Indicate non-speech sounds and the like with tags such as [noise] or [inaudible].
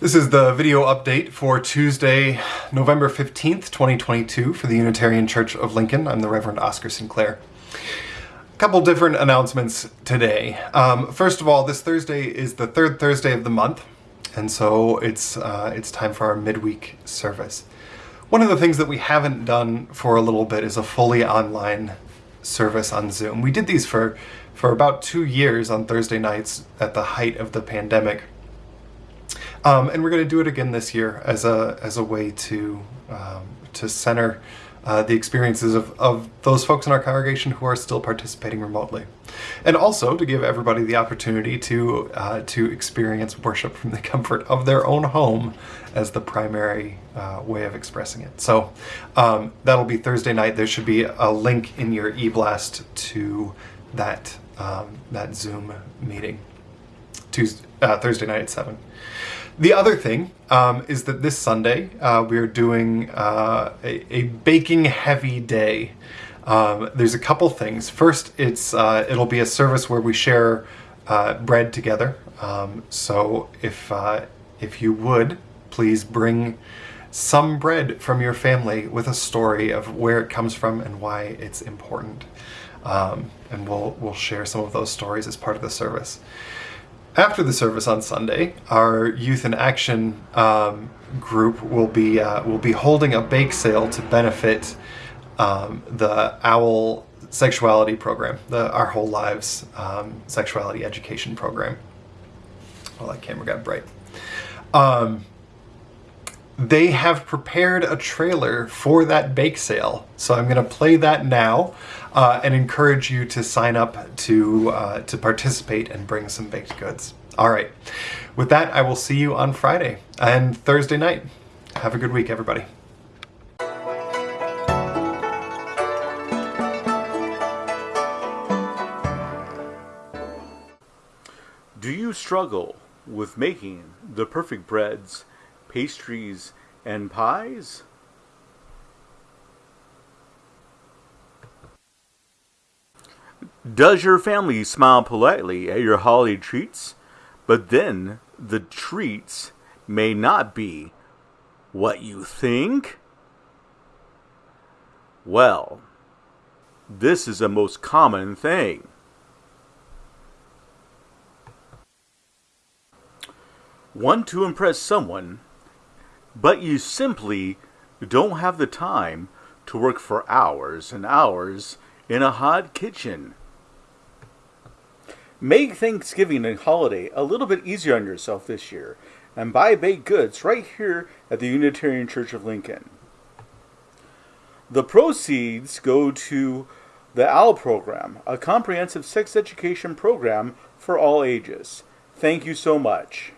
This is the video update for Tuesday, November 15th, 2022 for the Unitarian Church of Lincoln. I'm the Reverend Oscar Sinclair. A couple different announcements today. Um, first of all, this Thursday is the third Thursday of the month, and so it's, uh, it's time for our midweek service. One of the things that we haven't done for a little bit is a fully online service on Zoom. We did these for, for about two years on Thursday nights at the height of the pandemic. Um, and we're going to do it again this year as a as a way to um, to center uh, the experiences of, of those folks in our congregation who are still participating remotely, and also to give everybody the opportunity to uh, to experience worship from the [laughs] comfort of their own home as the primary uh, way of expressing it. So um, that'll be Thursday night. There should be a link in your eBlast to that um, that Zoom meeting. Tuesday, uh, Thursday night at seven. The other thing um, is that this Sunday uh, we are doing uh, a, a, baking heavy day. Um, there's a couple things. First, it's uh, it'll be a service where we share uh, bread together. Um, so if uh, if you would please bring some bread from your family with a story of where it comes from and why it's important. Um, and we'll we'll share some of those stories as part of the service. After the service on Sunday, our Youth in Action um, group will be uh, will be holding a bake sale to benefit um, the OWL sexuality program, the Our Whole Lives um, sexuality education program. Well, that camera got bright. Um, they have prepared a trailer for that bake sale, so I'm going to play that now uh, and encourage you to sign up to uh, to participate and bring some baked goods. All right. With that, I will see you on Friday and Thursday night. Have a good week, everybody. Do you struggle with making the perfect breads, pastries, and pies? Does your family smile politely at your holiday treats, but then the treats may not be what you think? Well, this is a most common thing. Want to impress someone, but you simply don't have the time to work for hours and hours in a hot kitchen. Make Thanksgiving and holiday a little bit easier on yourself this year and buy baked goods right here at the Unitarian Church of Lincoln. The proceeds go to the OWL program, a comprehensive sex education program for all ages. Thank you so much.